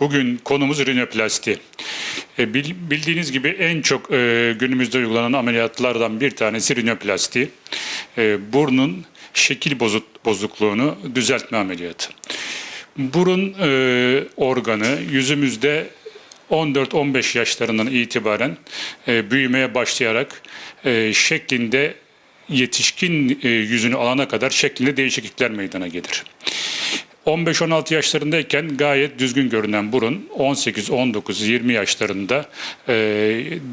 Bugün konumuz rinoplasti. E, bil- bildiğiniz gibi en çok e, günümüzde uygulanan ameliyatlardan bir tanesi rinoplasti. E, burnun şekil bozuk, bozukluğunu düzeltme ameliyatı. Burun organı yüzümüzde 14-15 yaşlarından itibaren büyümeye başlayarak şeklinde yetişkin yüzünü alana kadar şeklinde değişiklikler meydana gelir. 15-16 yaşlarındayken gayet düzgün görünen burun 18, 19, 20 yaşlarında e,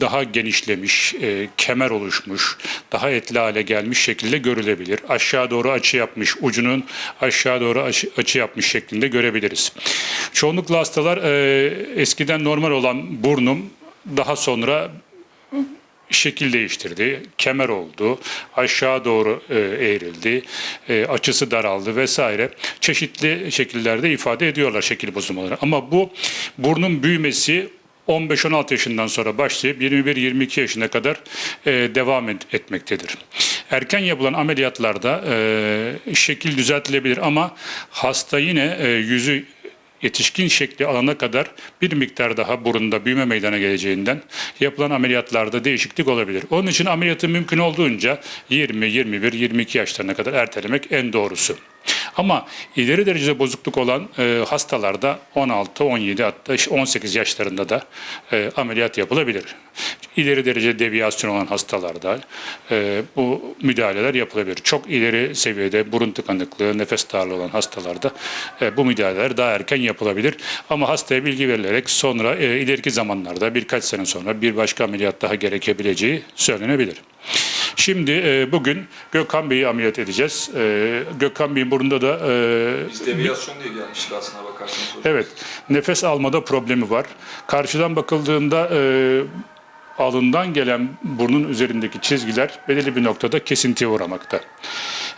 daha genişlemiş, e, kemer oluşmuş, daha etli hale gelmiş şekilde görülebilir. Aşağı doğru açı yapmış, ucunun aşağı doğru açı, açı yapmış şeklinde görebiliriz. Çoğunlukla hastalar e, eskiden normal olan burnum daha sonra şekil değiştirdi, kemer oldu, aşağı doğru e, eğrildi, e, açısı daraldı vesaire. Çeşitli şekillerde ifade ediyorlar şekil bozulmaları. Ama bu burnun büyümesi 15-16 yaşından sonra başlayıp 21-22 yaşına kadar e, devam et- etmektedir. Erken yapılan ameliyatlarda şekil düzeltilebilir ama hasta yine yüzü yetişkin şekli alana kadar bir miktar daha burunda büyüme meydana geleceğinden yapılan ameliyatlarda değişiklik olabilir. Onun için ameliyatı mümkün olduğunca 20, 21, 22 yaşlarına kadar ertelemek en doğrusu. Ama ileri derecede bozukluk olan e, hastalarda 16, 17 hatta 18 yaşlarında da e, ameliyat yapılabilir. İleri derece deviyasyon olan hastalarda e, bu müdahaleler yapılabilir. Çok ileri seviyede burun tıkanıklığı, nefes darlığı olan hastalarda e, bu müdahaleler daha erken yapılabilir. Ama hastaya bilgi verilerek sonra e, ileriki zamanlarda birkaç sene sonra bir başka ameliyat daha gerekebileceği söylenebilir. Şimdi e, bugün Gökhan Bey'i ameliyat edeceğiz. E, Gökhan Bey'in burnunda da e, Biz deviyasyon diye gelmiştik aslına bakarsanız hocam. Evet, nefes almada problemi var. Karşıdan bakıldığında e, alından gelen burnun üzerindeki çizgiler belirli bir noktada kesintiye uğramakta.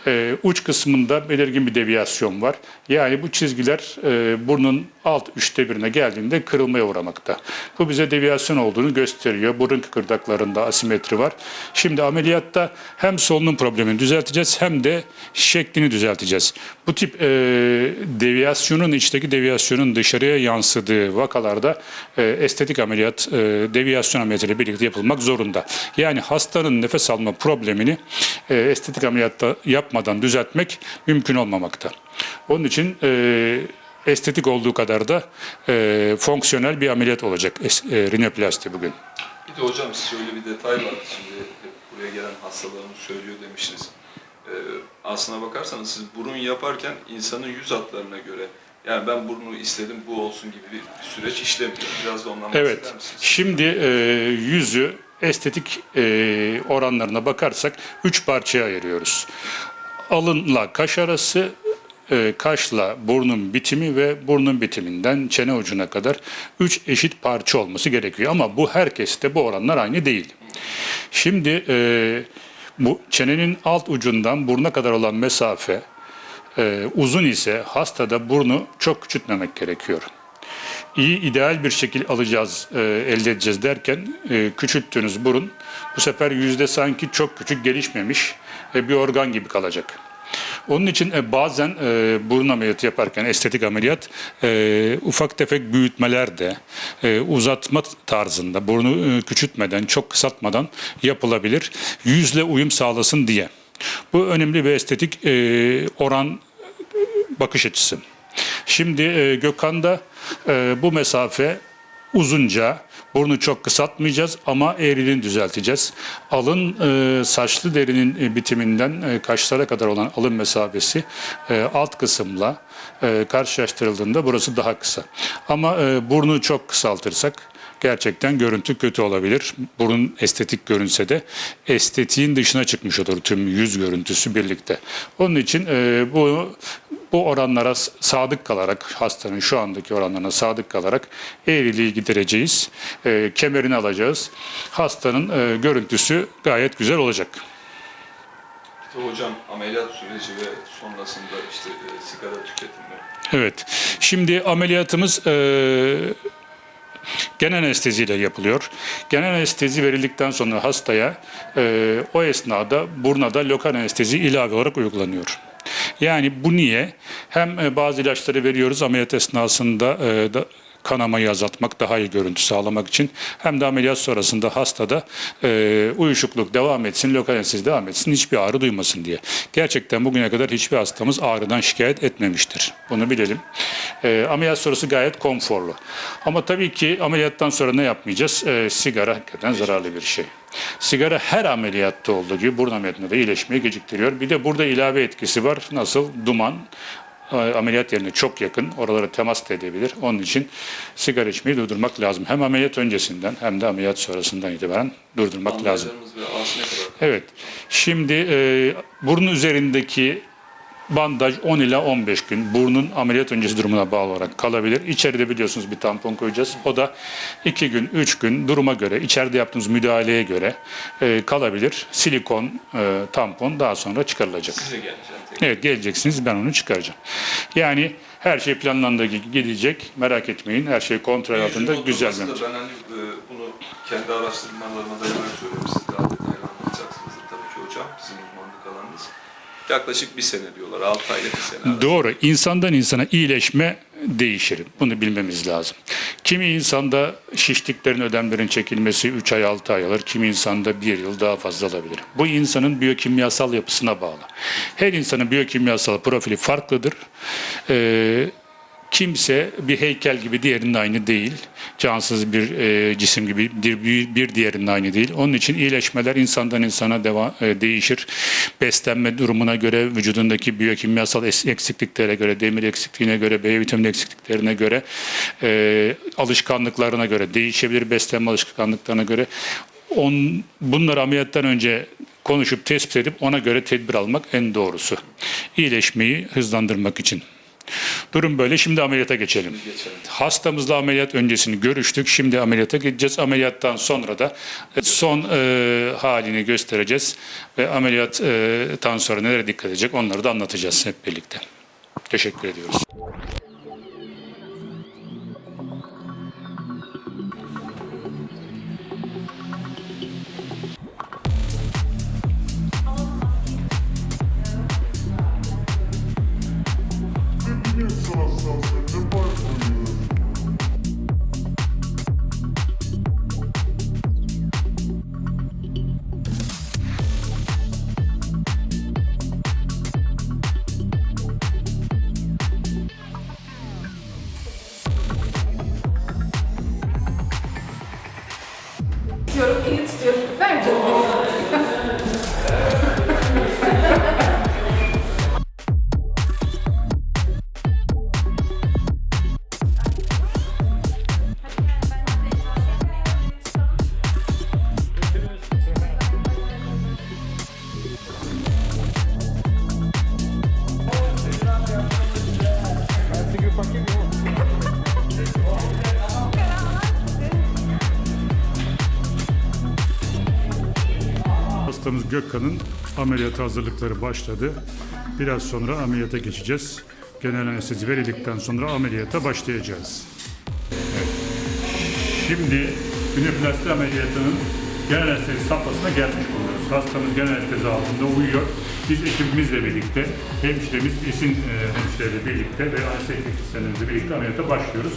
E, uç kısmında belirgin bir deviyasyon var. Yani bu çizgiler e, burnun alt üçte birine geldiğinde kırılmaya uğramakta. Bu bize deviyasyon olduğunu gösteriyor. Burun kıkırdaklarında asimetri var. Şimdi ameliyatta hem solunum problemini düzelteceğiz hem de şeklini düzelteceğiz. Bu tip e, deviyasyonun içteki deviyasyonun dışarıya yansıdığı vakalarda e, estetik ameliyat e, deviyasyon ameliyatıyla birlikte yapılmak zorunda. Yani hastanın nefes alma problemini e, estetik ameliyatta yapmadan düzeltmek mümkün olmamakta. Onun için e, estetik olduğu kadar da e, fonksiyonel bir ameliyat olacak e, rinoplasti bugün. Bir de hocam şöyle bir detay var. Şimdi buraya gelen hastalarımız söylüyor demiştiniz. Ee, aslına bakarsanız siz burun yaparken insanın yüz hatlarına göre yani ben burnu istedim bu olsun gibi bir süreç işlemiyor. Biraz da ondan Evet. bahseder misiniz? Şimdi e, yüzü estetik e, oranlarına bakarsak üç parçaya ayırıyoruz. Alınla kaş arası, e, kaşla burnun bitimi ve burnun bitiminden çene ucuna kadar üç eşit parça olması gerekiyor. Ama bu herkeste bu oranlar aynı değil. Şimdi e, bu çenenin alt ucundan buruna kadar olan mesafe e, uzun ise hastada burnu çok küçültmemek gerekiyor iyi ideal bir şekil alacağız, e, elde edeceğiz derken e, küçülttüğünüz burun bu sefer yüzde sanki çok küçük gelişmemiş e, bir organ gibi kalacak. Onun için e, bazen e, burun ameliyatı yaparken estetik ameliyat e, ufak tefek büyütmeler de e, uzatma tarzında burnu e, küçültmeden çok kısaltmadan yapılabilir. Yüzle uyum sağlasın diye. Bu önemli bir estetik e, oran bakış açısı. Şimdi e, Gökhan'da e, bu mesafe uzunca, burnu çok kısaltmayacağız ama eğriliğini düzelteceğiz. Alın e, saçlı derinin e, bitiminden e, kaşlara kadar olan alın mesafesi e, alt kısımla e, karşılaştırıldığında burası daha kısa. Ama e, burnu çok kısaltırsak gerçekten görüntü kötü olabilir. Burun estetik görünse de estetiğin dışına çıkmış olur tüm yüz görüntüsü birlikte. Onun için e, bu bu oranlara sadık kalarak hastanın şu andaki oranlarına sadık kalarak eğriliği gidereceğiz. E, kemerini alacağız. Hastanın e, görüntüsü gayet güzel olacak. De hocam ameliyat süreci ve sonrasında işte e, sigara tüketimi. Evet. Şimdi ameliyatımız e, genel anesteziyle yapılıyor. Genel anestezi verildikten sonra hastaya e, o esnada buruna da lokal anestezi ilave olarak uygulanıyor. Yani bu niye? Hem e, bazı ilaçları veriyoruz ameliyat esnasında e, da, kanamayı azaltmak, daha iyi görüntü sağlamak için hem de ameliyat sonrasında hastada e, uyuşukluk devam etsin, lokal anestezi devam etsin, hiçbir ağrı duymasın diye. Gerçekten bugüne kadar hiçbir hastamız ağrıdan şikayet etmemiştir. Bunu bilelim. E, ameliyat sonrası gayet konforlu. Ama tabii ki ameliyattan sonra ne yapmayacağız? E, sigara hakikaten zararlı bir şey. Sigara her ameliyatta olduğu gibi burun ameliyatında da iyileşmeyi geciktiriyor. Bir de burada ilave etkisi var. Nasıl? Duman ameliyat yerine çok yakın. Oralara temas da edebilir. Onun için sigara içmeyi durdurmak lazım. Hem ameliyat öncesinden hem de ameliyat sonrasından itibaren durdurmak lazım. Evet. Şimdi e, burun üzerindeki bandaj 10 ila 15 gün burnun ameliyat öncesi durumuna bağlı olarak kalabilir. İçeride biliyorsunuz bir tampon koyacağız. O da 2 gün, 3 gün duruma göre, içeride yaptığımız müdahaleye göre e, kalabilir. Silikon e, tampon daha sonra çıkarılacak. Size geleceğim. Evet geleceksiniz ben onu çıkaracağım. Yani her şey planlandığı gibi gidecek. Merak etmeyin. Her şey kontrol altında güzel. da Ben hani e, bunu kendi araştırmalarıma dayanarak söylüyorum. Siz Yaklaşık bir sene diyorlar. 6 aylık bir sene. arası. Doğru. İnsandan insana iyileşme değişir. Bunu bilmemiz lazım. Kimi insanda şişliklerin, ödemlerin çekilmesi 3 ay 6 ay alır. Kimi insanda 1 yıl daha fazla alabilir. Bu insanın biyokimyasal yapısına bağlı. Her insanın biyokimyasal profili farklıdır. Ee, kimse bir heykel gibi diğerinin aynı değil. Cansız bir e, cisim gibi bir, bir, diğerinin aynı değil. Onun için iyileşmeler insandan insana deva, e, değişir. Beslenme durumuna göre, vücudundaki biyokimyasal eksikliklere göre, demir eksikliğine göre, B vitamini eksikliklerine göre, e, alışkanlıklarına göre değişebilir. Beslenme alışkanlıklarına göre. On, bunları ameliyattan önce konuşup tespit edip ona göre tedbir almak en doğrusu. İyileşmeyi hızlandırmak için. Durum böyle. Şimdi ameliyata geçelim. Geçelim. Hastamızla ameliyat öncesini görüştük. Şimdi ameliyata gideceğiz. Ameliyattan sonra da son e, halini göstereceğiz. Ve ameliyattan sonra nelere dikkat edecek onları da anlatacağız hep birlikte. Teşekkür ediyoruz. Gökkan'ın ameliyata hazırlıkları başladı. Biraz sonra ameliyata geçeceğiz. Genel anestezi verildikten sonra ameliyata başlayacağız. Evet. Şimdi üniplasti ameliyatının genel anestezi safhasına gelmiş bulunuyoruz. Hastamız genel anestezi altında uyuyor. Biz ekibimizle birlikte, hemşiremiz Esin e, hemşireyle birlikte ve anestezi teknisyenlerimizle birlikte ameliyata başlıyoruz.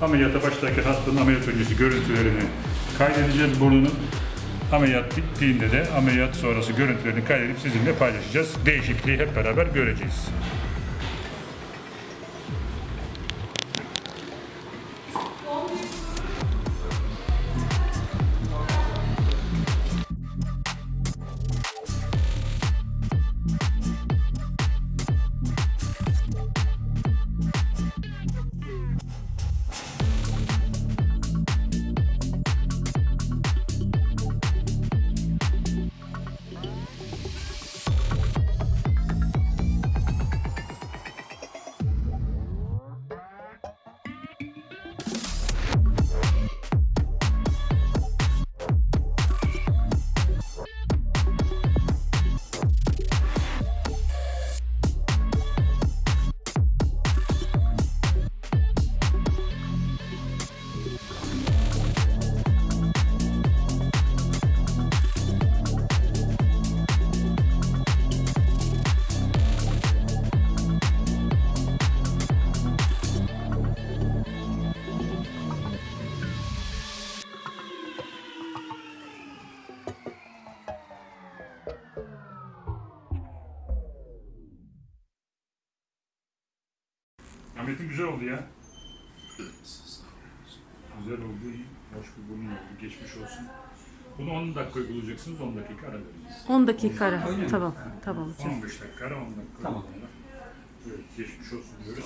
Ameliyata başlarken hastanın ameliyat öncesi görüntülerini kaydedeceğiz burnunun. Ameliyat bittiğinde de ameliyat sonrası görüntülerini kaydedip sizinle paylaşacağız. Değişikliği hep beraber göreceğiz. Güzel oldu ya. Güzel oldu, iyi. Hoş bir burun oldu, geçmiş olsun. Bunu 10 dakika uygulayacaksınız, 10 dakika ara vereceğiz. 10 dakika ara. Mi? Tamam. Tamam hocam. 15 dakika ara, 10 dakika Tamam. Evet, geçmiş olsun diyoruz.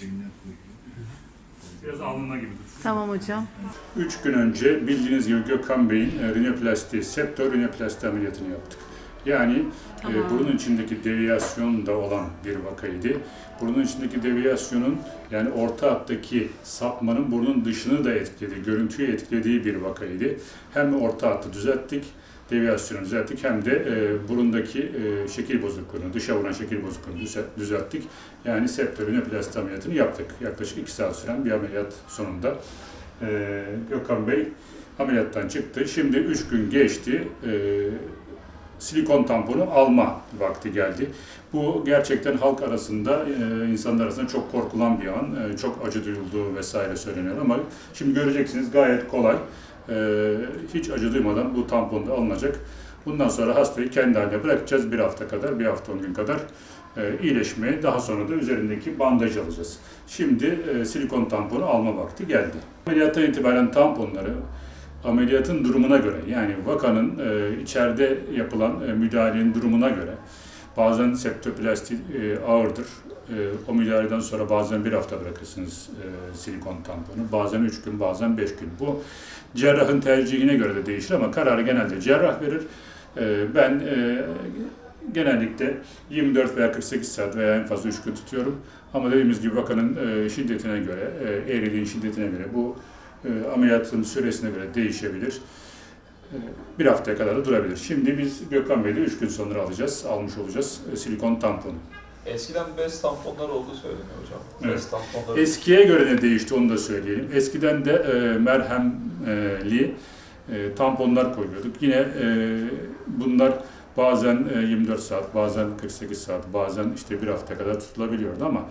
Şöyle Biraz alnına gibi. Tamam hocam. 3 gün önce bildiğiniz gibi Gökhan Bey'in e, rinoplasti, septo rinoplasti ameliyatını yaptık. Yani Tamam. e, burun içindeki deviyasyon da olan bir vakaydı. Burnun içindeki deviyasyonun yani orta hattaki sapmanın burnun dışını da etkiledi, görüntüyü etkilediği bir vakaydı. Hem orta hattı düzelttik, deviyasyonu düzelttik hem de e, burundaki e, şekil bozukluğunu, dışa vuran şekil bozukluğunu düze- düzelttik. Yani septo rinoplasti ameliyatını yaptık. Yaklaşık 2 saat süren bir ameliyat sonunda. E, Gökhan Bey ameliyattan çıktı. Şimdi 3 gün geçti. E, silikon tamponu alma vakti geldi. Bu gerçekten halk arasında, e, insanlar arasında çok korkulan bir an. E, çok acı duyulduğu vesaire söyleniyor ama şimdi göreceksiniz gayet kolay. E, hiç acı duymadan bu tampon da alınacak. Bundan sonra hastayı kendi haline bırakacağız bir hafta kadar, bir hafta on gün kadar iyileşmeye. Daha sonra da üzerindeki bandaj alacağız. Şimdi silikon tamponu alma vakti geldi. Ameliyattan itibaren tamponları ameliyatın durumuna göre yani vakanın e, içeride yapılan e, müdahalenin durumuna göre bazen septoplasti e, ağırdır. E, o müdahaleden sonra bazen bir hafta bırakırsınız e, silikon tamponu. Bazen üç gün, bazen beş gün. Bu cerrahın tercihine göre de değişir ama kararı genelde cerrah verir. E, ben e, genellikle 24 veya 48 saat veya en fazla 3 gün tutuyorum. Ama dediğimiz gibi vakanın e, şiddetine göre, e, eğriliğin şiddetine göre bu e, ameliyatın süresine göre değişebilir. E, Bir haftaya kadar da durabilir. Şimdi biz Gökhan Bey'de 3 gün sonra alacağız, almış olacağız e, silikon tamponu. Eskiden bez tamponlar olduğu söyleniyor hocam. Evet. Bez tamponları Eskiye göre ne değişti onu da söyleyelim. Eskiden de e, merhemli e, tamponlar koyuyorduk. Yine e, bunlar bazen e, 24 saat, bazen 48 saat, bazen işte bir hafta kadar tutulabiliyordu ama e,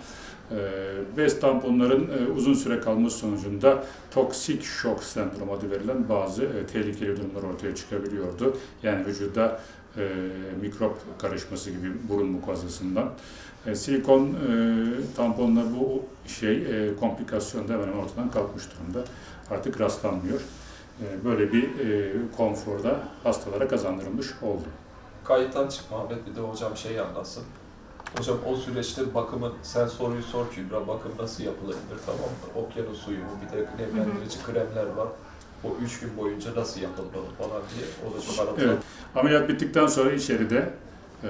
bez tamponların e, uzun süre kalması sonucunda toksik şok sendromu adı verilen bazı e, tehlikeli durumlar ortaya çıkabiliyordu. Yani vücuda e, mikrop karışması gibi burun mukozasından. Silikon tamponlar bu şey komplikasyon da hemen ortadan kalkmış durumda. Artık rastlanmıyor. Böyle bir konforda hastalara kazandırılmış oldu. kayıttan çıkma Ahmet bir de hocam şeyi anlatsın. Hocam o süreçte bakımın, sen soruyu sor Kübra, bakım nasıl yapılabilir tamam mı? Okyanus suyu, bir de nemlendirici kremler var. O üç gün boyunca nasıl yapılmalı falan diye. O da çok anlatılan. Evet. Ameliyat bittikten sonra içeride e,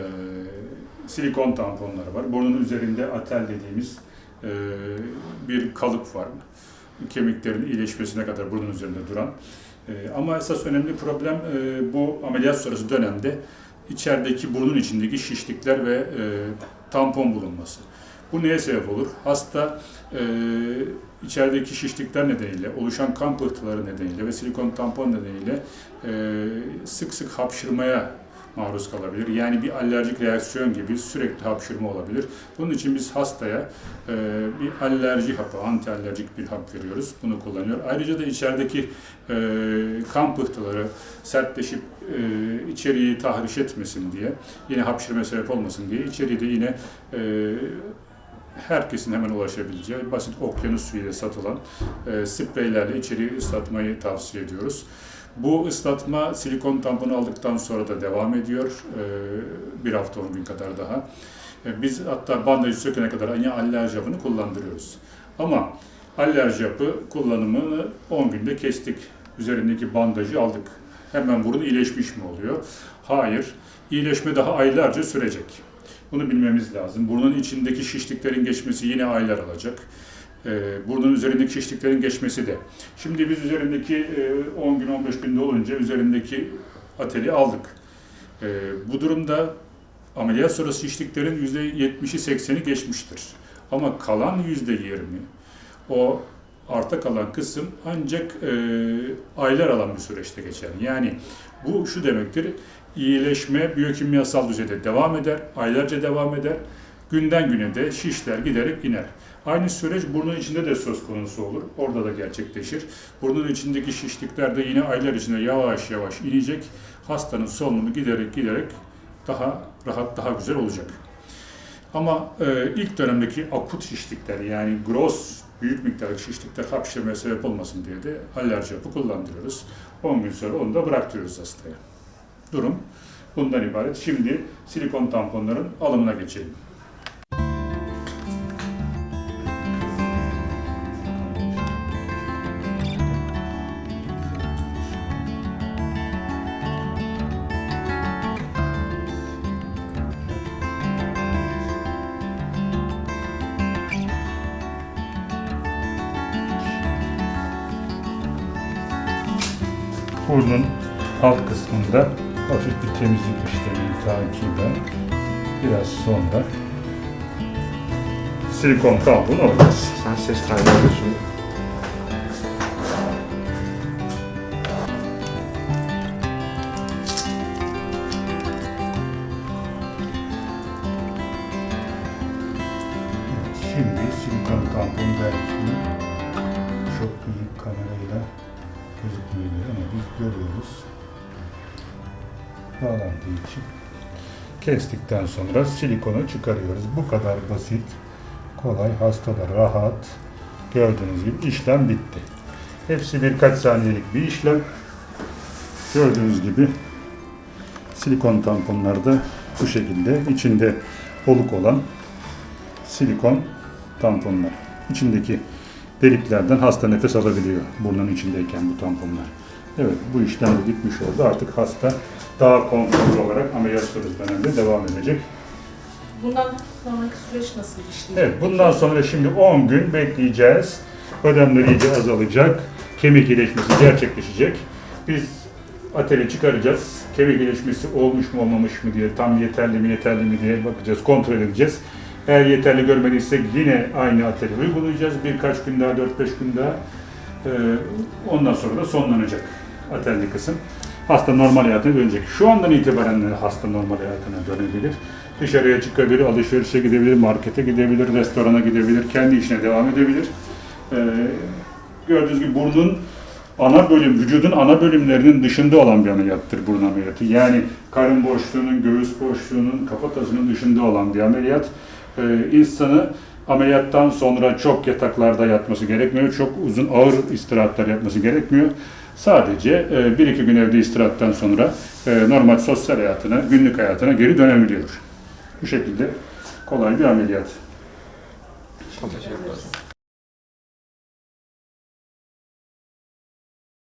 silikon tamponları var. Burnun üzerinde atel dediğimiz e, bir kalıp var. Kemiklerin iyileşmesine kadar burnun üzerinde duran. E, ama esas önemli problem e, bu ameliyat sonrası dönemde içerideki burnun içindeki şişlikler ve e, tampon bulunması. Bu neye sebep olur? Hasta e, içerideki şişlikler nedeniyle, oluşan kan pıhtıları nedeniyle ve silikon tampon nedeniyle e, sık sık hapşırmaya maruz kalabilir. Yani bir alerjik reaksiyon gibi sürekli hapşırma olabilir. Bunun için biz hastaya e, bir alerji hapı, anti alerjik bir hap veriyoruz. Bunu kullanıyor. Ayrıca da içerideki e, kan pıhtıları sertleşip e, içeriği tahriş etmesin diye, yine hapşırma sebep olmasın diye içeriği de yine e, herkesin hemen ulaşabileceği basit okyanus suyuyla satılan e, spreylerle içeriği ıslatmayı tavsiye ediyoruz. Bu ıslatma silikon tamponu aldıktan sonra da devam ediyor. E, bir hafta on gün kadar daha. E, biz hatta bandajı sökene kadar yine alerji hapını kullandırıyoruz. Ama alerji hapı kullanımını 10 günde kestik. Üzerindeki bandajı aldık. Hemen burun iyileşmiş mi oluyor? Hayır. İyileşme daha aylarca sürecek. Bunu bilmemiz lazım. Burnun içindeki şişliklerin geçmesi yine aylar alacak. Ee, burnun üzerindeki şişliklerin geçmesi de. Şimdi biz üzerindeki e, 10 gün 15 günde olunca üzerindeki ateli aldık. Ee, bu durumda ameliyat sonrası şişliklerin %70'i 80'i geçmiştir. Ama kalan %20 o arta kalan kısım ancak e, aylar alan bir süreçte geçer. Yani bu şu demektir, iyileşme biyokimyasal düzeyde devam eder, aylarca devam eder. Günden güne de şişler giderek iner. Aynı süreç burnun içinde de söz konusu olur. Orada da gerçekleşir. Burnun içindeki şişlikler de yine aylar içinde yavaş yavaş inecek. hastanın solunumu giderek giderek daha rahat, daha güzel olacak. Ama e, ilk dönemdeki akut şişlikler yani gross büyük miktarda şişlikler hapşırmaya sebep olmasın diye de alerji yapı kullandırıyoruz. 10 gün sonra onu da bıraktırıyoruz hastaya. Durum bundan ibaret. Şimdi silikon tamponların alımına geçelim. Burnun alt kısmında hafif bir temizlik işlemi takiben biraz sonra silikon tampon alacağız. Sen ses kaydediyorsun. Bağlandığı için kestikten sonra silikonu çıkarıyoruz. Bu kadar basit, kolay, hastada rahat. Gördüğünüz gibi işlem bitti. Hepsi birkaç saniyelik bir işlem. Gördüğünüz gibi silikon tamponlarda bu şekilde içinde oluk olan silikon tamponlar. İçindeki deliklerden hasta nefes alabiliyor burnun içindeyken bu tamponlar. Evet bu işlem de bitmiş oldu. Artık hasta daha konforlu olarak ameliyat sonrası dönemde devam edecek. Bundan sonraki süreç nasıl işleyecek? Evet bundan sonra şimdi 10 gün bekleyeceğiz. Ödemler iyice azalacak. Kemik iyileşmesi gerçekleşecek. Biz ateli çıkaracağız. Kemik iyileşmesi olmuş mu olmamış mı diye tam yeterli mi yeterli mi diye bakacağız, kontrol edeceğiz. Eğer yeterli görmediysek yine aynı ateli uygulayacağız. Birkaç gün daha, 4-5 gün daha. Ondan sonra da sonlanacak atelli kısım. Hasta normal hayatına dönecek. Şu andan itibaren hasta normal hayatına dönebilir. Dışarıya çıkabilir, alışverişe gidebilir, markete gidebilir, restorana gidebilir, kendi işine devam edebilir. Ee, gördüğünüz gibi burnun ana bölüm, vücudun ana bölümlerinin dışında olan bir ameliyattır burun ameliyatı. Yani karın boşluğunun, göğüs boşluğunun, kafatasının dışında olan bir ameliyat. Ee, insanı ameliyattan sonra çok yataklarda yatması gerekmiyor, çok uzun ağır istirahatler yapması gerekmiyor. Sadece e, bir iki gün evde istirahattan sonra e, normal sosyal hayatına, günlük hayatına geri dönebiliyor. Bu şekilde kolay bir ameliyat. Çok teşekkür ederim.